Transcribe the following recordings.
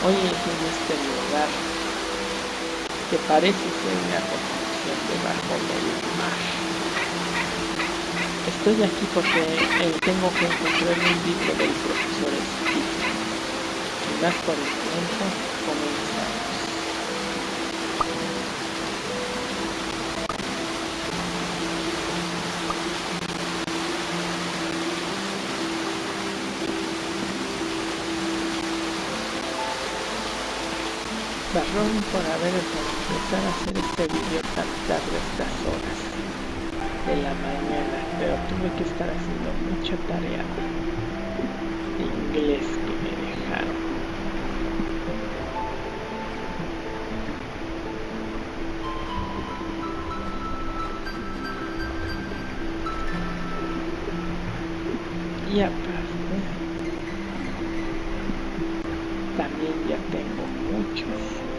Hoy es en este lugar que parece ser una construcción debajo del mar. Estoy aquí porque eh, tengo que encontrar un libro del profesor Steve. Y más por el Barrón por haber empezado a hacer este vídeo tan tarde estas horas de la mañana, pero tuve que estar haciendo mucha tarea de inglés que me dejaron. Y aparte, también ya tengo muchos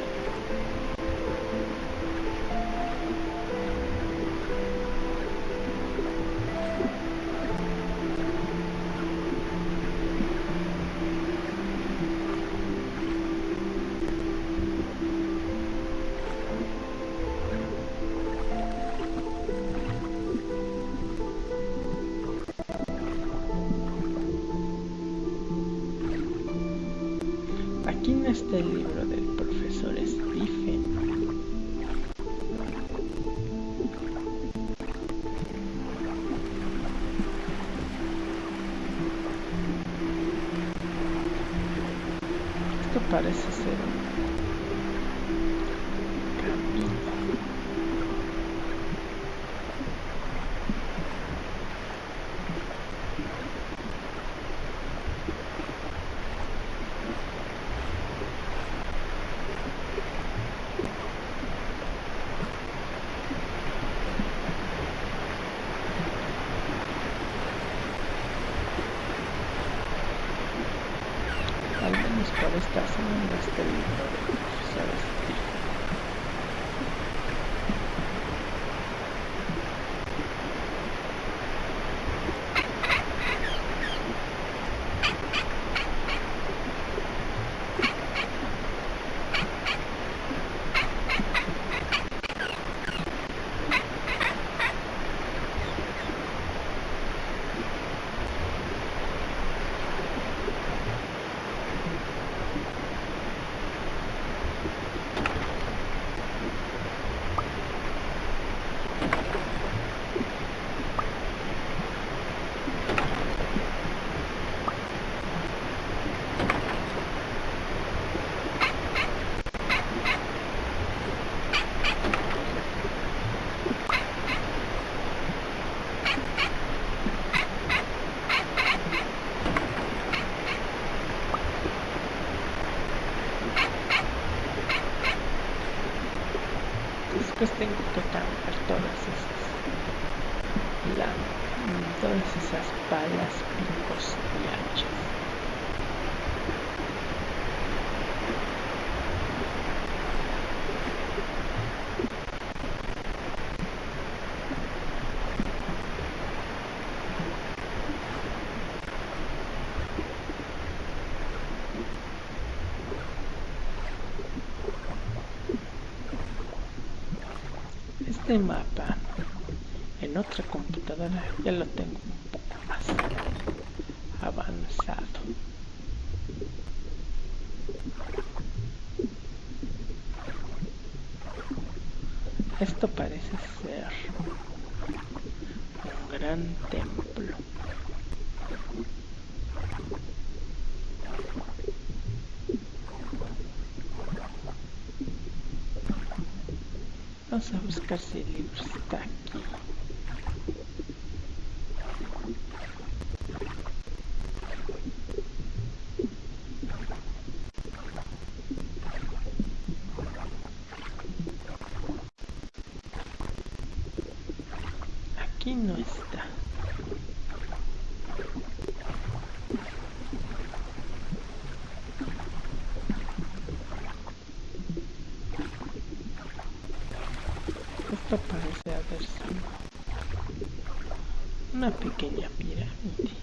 Aquí no está el libro del profesor Stephen. Esto parece ser no está el libro del profesor Stephen. Después tengo que cambiar todas esas, la, todas esas palas, picos y hachas. Este mapa en otra computadora ya lo tengo un poco más avanzado. Esto parece ser un gran templo. Vamos a buscar si el libro está aquí. Aquí no está. Esto parece haber sido una pequeña pirámide.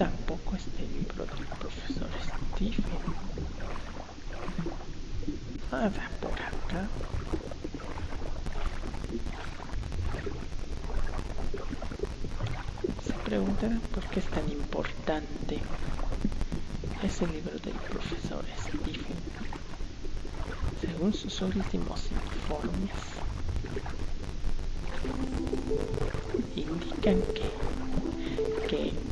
tampoco este del profesor Stephen. Por acá. Se preguntarán por qué es tan importante ese libro del profesor Stephen. Según sus últimos informes, indican que, que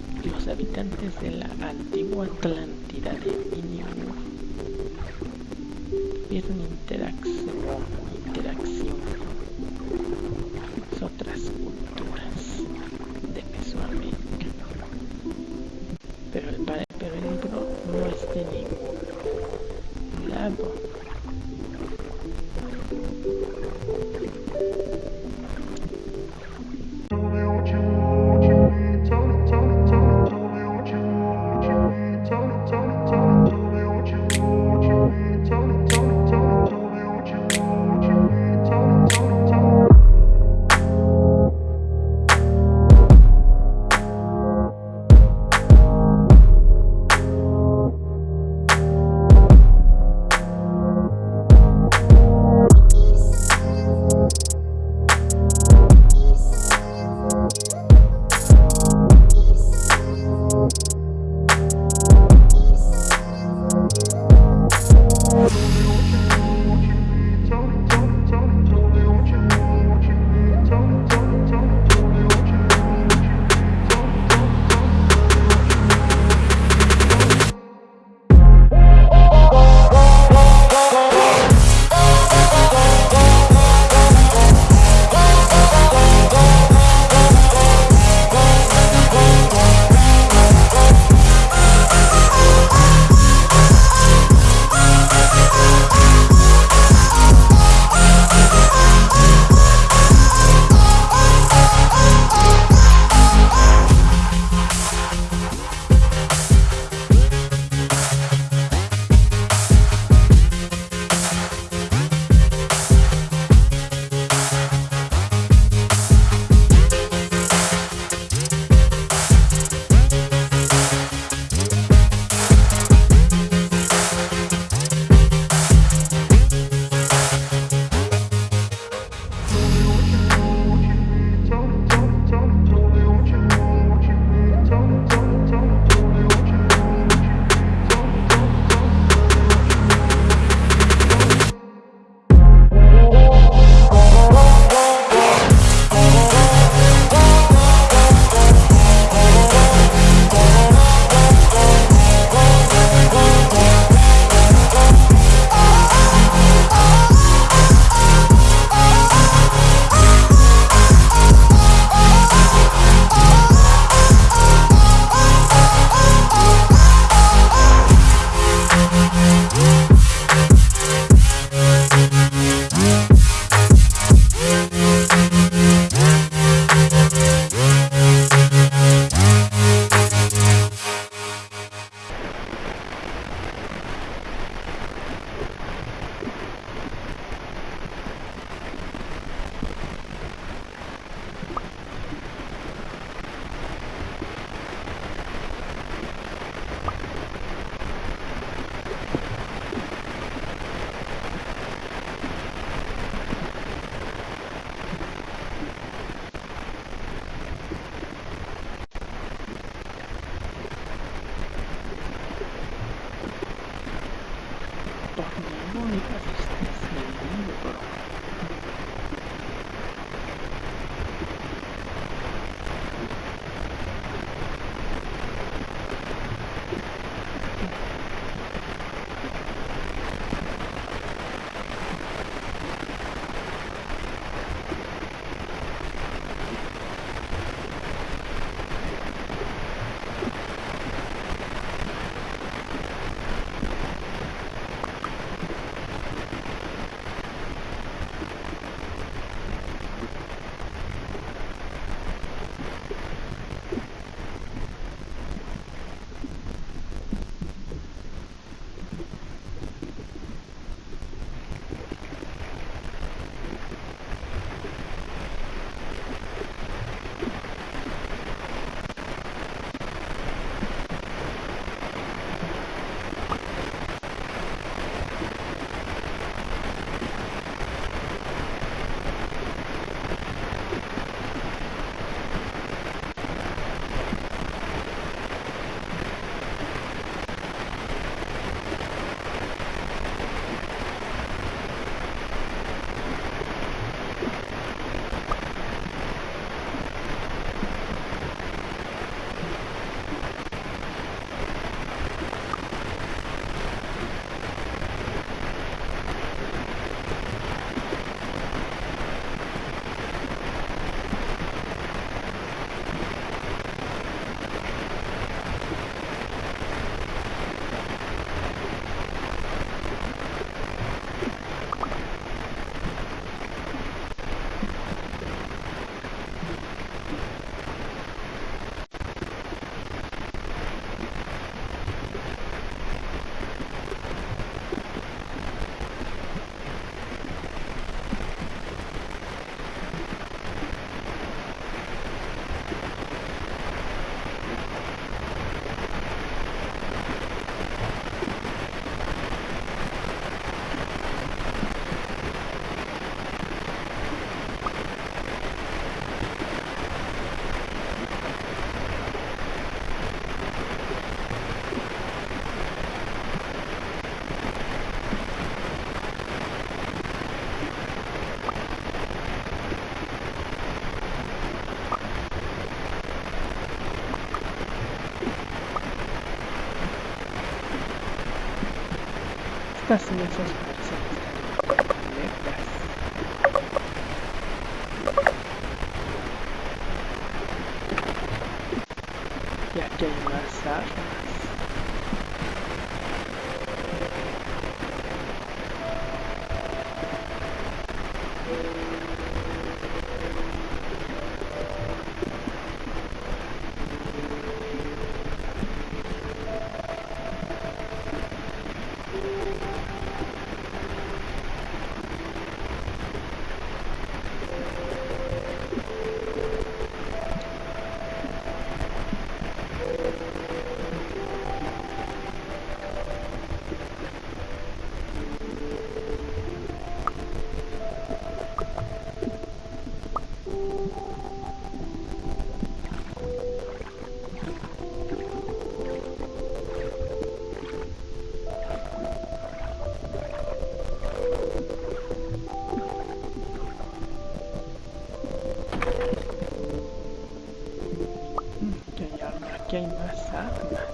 habitantes de la antigua Atlántida de tuvieron Estas mesas parecen happened?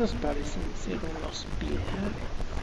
Estos parecen ser unos pilares.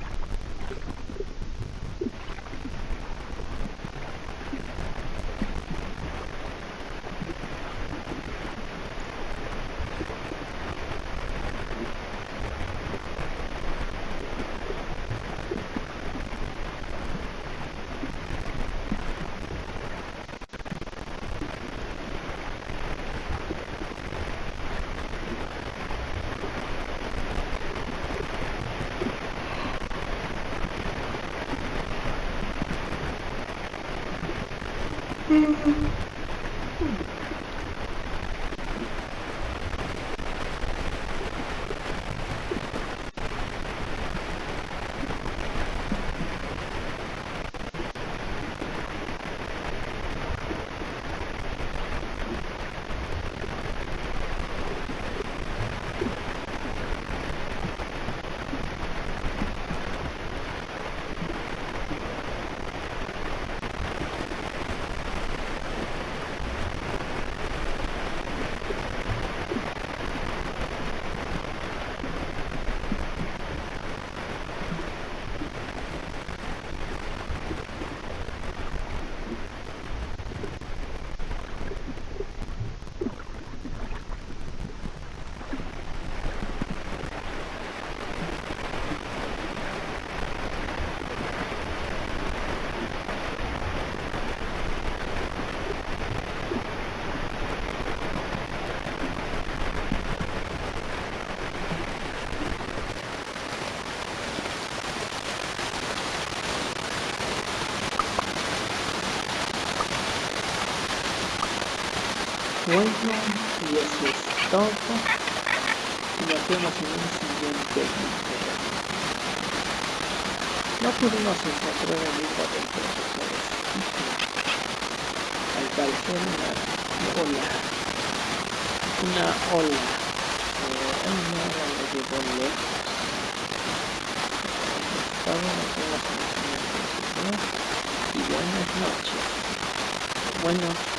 Bueno, y eso es todo. Y nos vemos en un siguiente video. No pudimos encontrar el libro del profesor Al parecer una ola, una ola nada me llevó lejos. Estaba en la página principal y buenas noches. Buenos días.